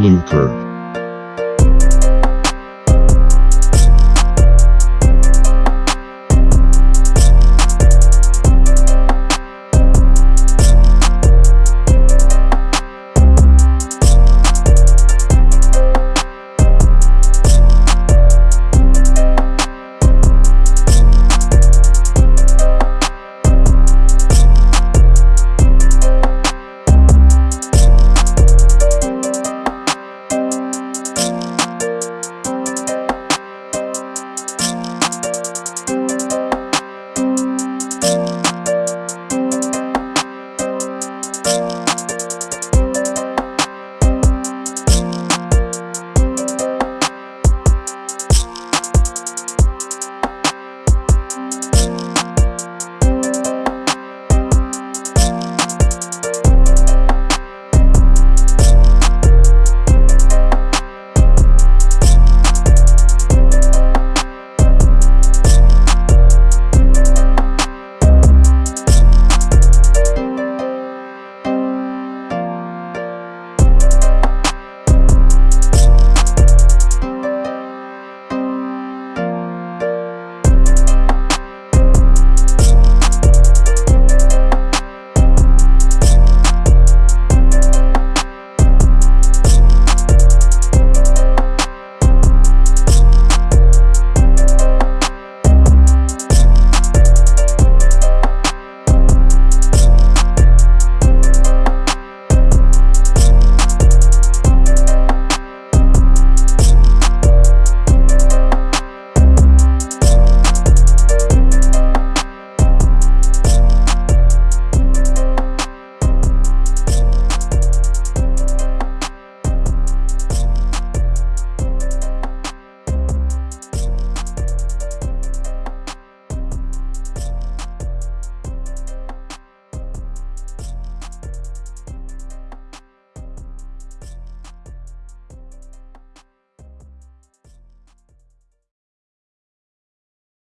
lucre.